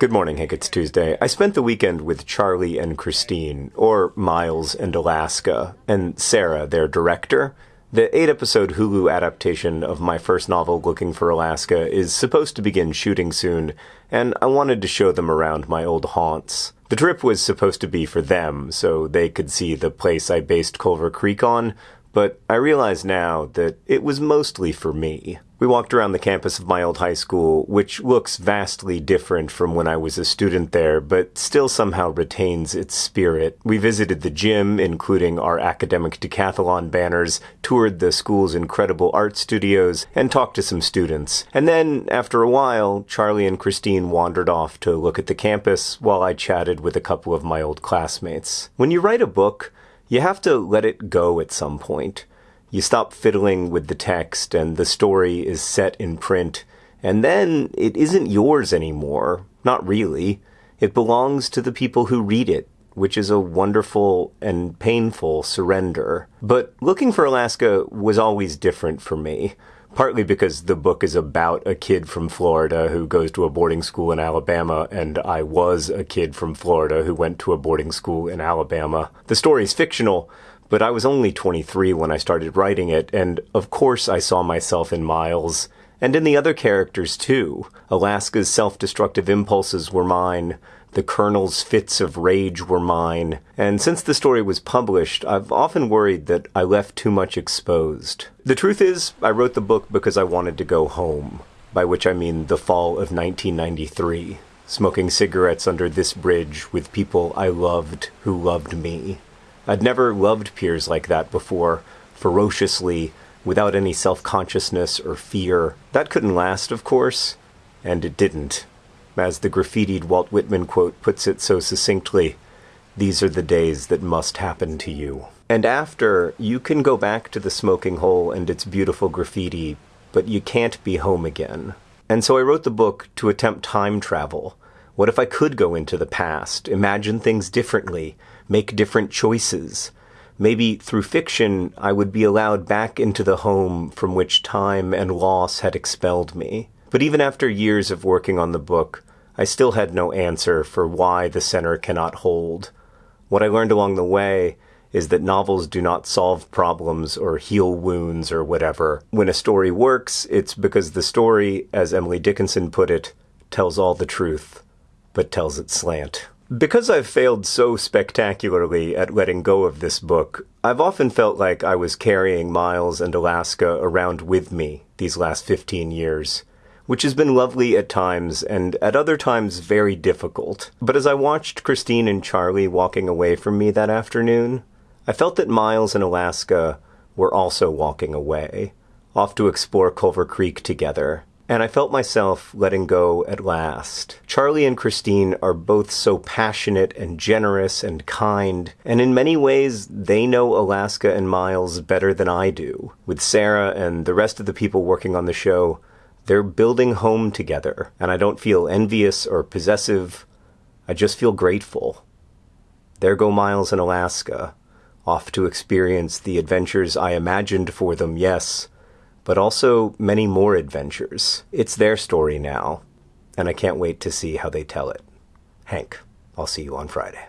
Good morning, Hank. It's Tuesday. I spent the weekend with Charlie and Kristine, or Miles and Alaska, and Sarah, their director. The eight episode Hulu adaptation of my first novel, Looking for Alaska, is supposed to begin shooting soon, and I wanted to show them around my old haunts. The trip was supposed to be for them, so they could see the place I based Culver Creek on, but I realize now that it was mostly for me. We walked around the campus of my old high school, which looks vastly different from when I was a student there, but still somehow retains its spirit. We visited the gym, including our academic decathlon banners, toured the school's incredible art studios, and talked to some students. And then, after a while, Charlie and Kristine wandered off to look at the campus while I chatted with a couple of my old classmates. When you write a book, you have to let it go at some point. You stop fiddling with the text, and the story is set in print, and then it isn't yours anymore. Not really. It belongs to the people who read it, which is a wonderful and painful surrender. But looking for Alaska was always different for me partly because the book is about a kid from Florida who goes to a boarding school in Alabama, and I was a kid from Florida who went to a boarding school in Alabama. The story is fictional, but I was only 23 when I started writing it, and of course I saw myself in Miles, and in the other characters too. Alaska's self destructive impulses were mine, the Colonel's fits of rage were mine, and since the story was published, I've often worried that I left too much exposed. The truth is, I wrote the book because I wanted to go home, by which I mean the fall of 1993, smoking cigarettes under this bridge with people I loved who loved me. I'd never loved peers like that before, ferociously, without any self consciousness or fear. That couldn't last, of course, and it didn't. As the graffitied Walt Whitman quote puts it so succinctly, these are the days that must happen to you. And after, you can go back to the smoking hole and its beautiful graffiti, but you can't be home again. And so I wrote the book to attempt time travel. What if I could go into the past, imagine things differently, make different choices. Maybe through fiction, I would be allowed back into the home from which time and loss had expelled me. But even after years of working on the book, I still had no answer for why the center cannot hold. What I learned along the way is that novels do not solve problems or heal wounds or whatever. When a story works, it's because the story, as Emily Dickinson put it, tells all the truth, but tells it slant. Because I've failed so spectacularly at letting go of this book, I've often felt like I was carrying Miles and Alaska around with me these last 15 years, which has been lovely at times and at other times very difficult. But as I watched Kristine and Charlie walking away from me that afternoon, I felt that Miles and Alaska were also walking away, off to explore Culver Creek together and I felt myself letting go at last. Charlie and Kristine are both so passionate and generous and kind, and in many ways, they know Alaska and Miles better than I do. With Sarah and the rest of the people working on the show, they're building home together, and I don't feel envious or possessive. I just feel grateful. There go Miles and Alaska, off to experience the adventures I imagined for them, yes but also many more adventures. It's their story now, and I can't wait to see how they tell it. Hank, I'll see you on Friday.